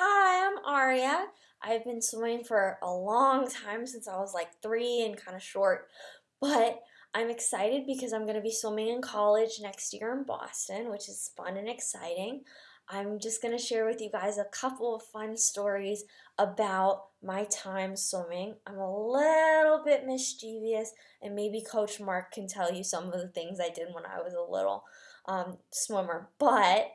Hi, I'm Aria. I've been swimming for a long time since I was like three and kind of short, but I'm excited because I'm going to be swimming in college next year in Boston, which is fun and exciting. I'm just going to share with you guys a couple of fun stories about my time swimming. I'm a little bit mischievous, and maybe Coach Mark can tell you some of the things I did when I was a little um, swimmer. But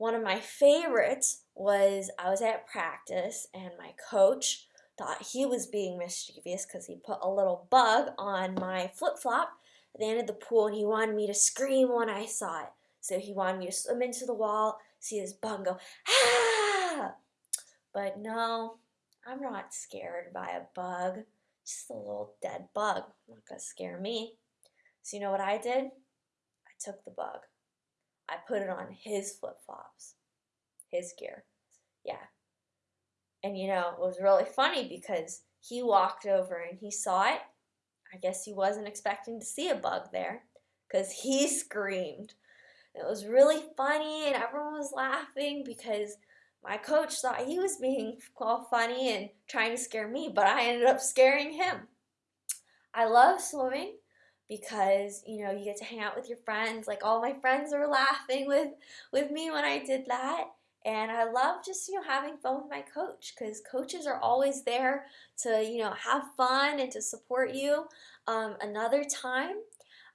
one of my favorites was I was at practice and my coach thought he was being mischievous because he put a little bug on my flip-flop at the end of the pool and he wanted me to scream when I saw it. So he wanted me to swim into the wall, see this bug go, ah! But no, I'm not scared by a bug. Just a little dead bug. Not gonna scare me. So you know what I did? I took the bug. I put it on his flip-flops, his gear. Yeah. And you know, it was really funny because he walked over and he saw it. I guess he wasn't expecting to see a bug there because he screamed. It was really funny and everyone was laughing because my coach thought he was being all funny and trying to scare me, but I ended up scaring him. I love swimming because you know you get to hang out with your friends like all my friends were laughing with with me when I did that. And I love just you know having fun with my coach because coaches are always there to you know have fun and to support you. Um, another time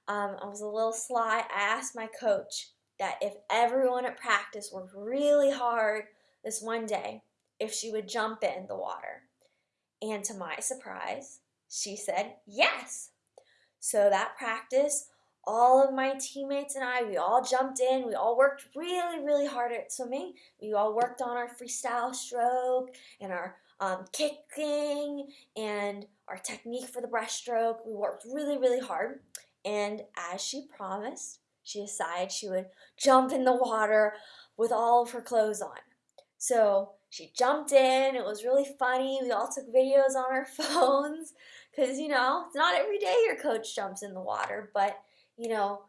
um, I was a little sly. I asked my coach that if everyone at practice worked really hard this one day if she would jump in the water. And to my surprise she said yes so that practice, all of my teammates and I, we all jumped in. We all worked really, really hard at swimming. We all worked on our freestyle stroke and our um, kicking and our technique for the breaststroke. We worked really, really hard. And as she promised, she decided she would jump in the water with all of her clothes on. So she jumped in. It was really funny. We all took videos on our phones because you know it's not every day your coach jumps in the water but you know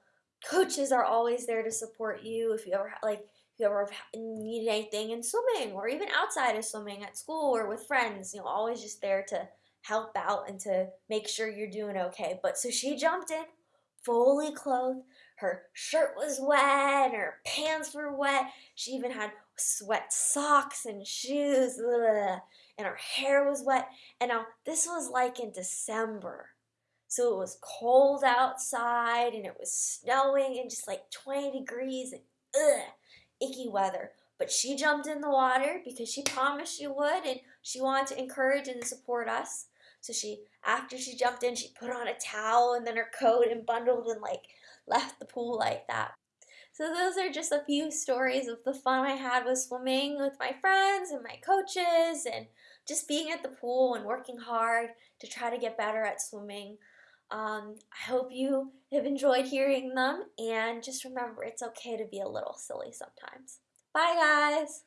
coaches are always there to support you if you ever like if you ever need anything in swimming or even outside of swimming at school or with friends you know always just there to help out and to make sure you're doing okay but so she jumped in fully clothed her shirt was wet her pants were wet she even had sweat socks and shoes and her hair was wet. And now this was like in December. So it was cold outside and it was snowing and just like 20 degrees and ugh, icky weather. But she jumped in the water because she promised she would and she wanted to encourage and support us. So she, after she jumped in, she put on a towel and then her coat and bundled and like left the pool like that. So those are just a few stories of the fun I had with swimming with my friends and my coaches and just being at the pool and working hard to try to get better at swimming. Um, I hope you have enjoyed hearing them and just remember it's okay to be a little silly sometimes. Bye guys!